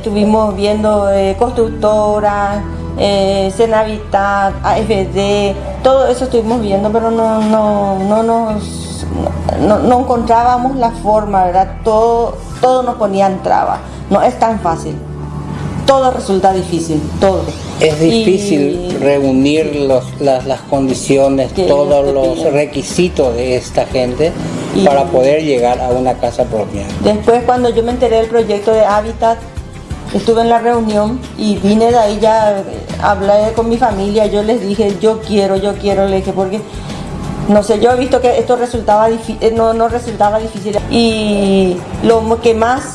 estuvimos viendo eh, constructoras, eh, Cenavitat, AFD, todo eso estuvimos viendo, pero no, no, no nos no, encontrábamos la forma, ¿verdad? Todo, todo nos ponía en traba. No es tan fácil. Todo resulta difícil, todo. Es difícil reunir los, las, condiciones, todos los requisitos de esta gente para poder llegar a una casa propia. Después cuando yo me enteré del proyecto de Hábitat, estuve en la reunión y vine de ahí ya, hablé con mi familia, yo les dije, yo quiero, yo quiero, le dije, porque no sé, yo he visto que esto resultaba eh, no, no resultaba difícil y lo que más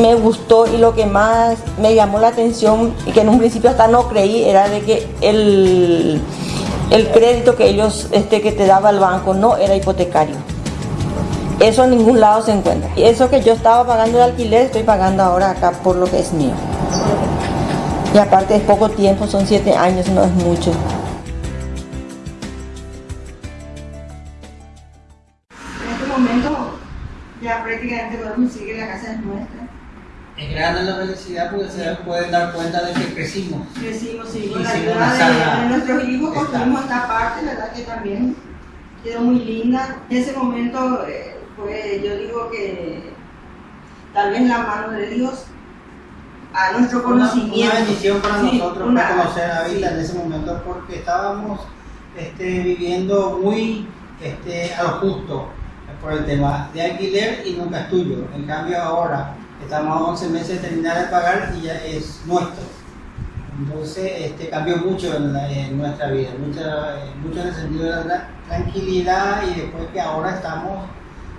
me gustó y lo que más me llamó la atención y que en un principio hasta no creí era de que el, el crédito que ellos este que te daba el banco no era hipotecario eso en ningún lado se encuentra. Y eso que yo estaba pagando de alquiler, estoy pagando ahora acá por lo que es mío. Y aparte es poco tiempo, son siete años, no es mucho. En este momento ya prácticamente podemos decir que la casa es nuestra. Es grande la felicidad porque se pueden dar cuenta de que crecimos. Crecimos, sí, con la ayuda de, nuestros hijos construimos esta parte, ¿verdad? Que también quedó muy linda. En ese momento eh, pues yo digo que tal vez la mano de Dios a nuestro conocimiento. Una, bendición para nosotros conocer a Vita en ese momento porque estábamos este, viviendo muy este, a lo justo por el tema de alquiler y nunca es tuyo. En cambio ahora estamos a 11 meses de terminar de pagar y ya es nuestro. Entonces este, cambió mucho en, nuestra vida, mucho, mucho en el sentido de la tranquilidad y después que ahora estamos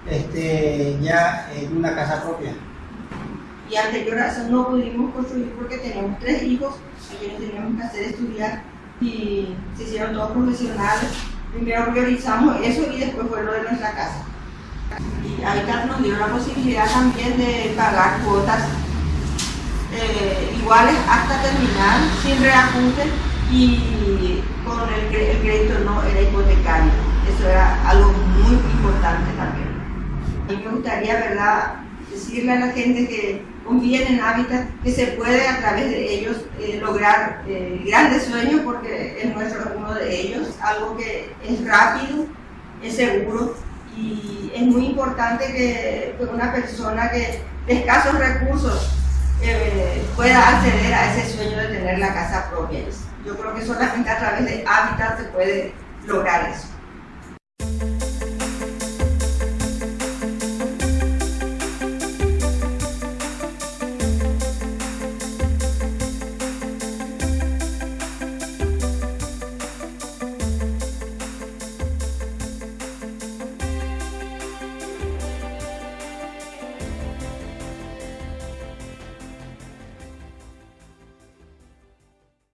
este, ya en una casa propia. Y anterior a eso no pudimos construir porque teníamos tres hijos a quienes teníamos que hacer estudiar y se hicieron todos profesionales. Primero priorizamos eso y después fue lo de nuestra casa. Y ahí nos dio la posibilidad también de pagar cuotas eh, iguales hasta terminar, sin reajuste y con el, el crédito no era hipotecario. Eso era algo muy importante también. Y me gustaría, ¿verdad?, decirle a la gente que confíen en Hábitat, que se puede a través de ellos eh, lograr eh, grandes sueños, porque es nuestro uno de ellos, algo que es rápido, es seguro y es muy importante que, una persona que de escasos recursos eh, pueda acceder a ese sueño de tener la casa propia. Yo creo que solamente a través de Hábitat se puede lograr eso.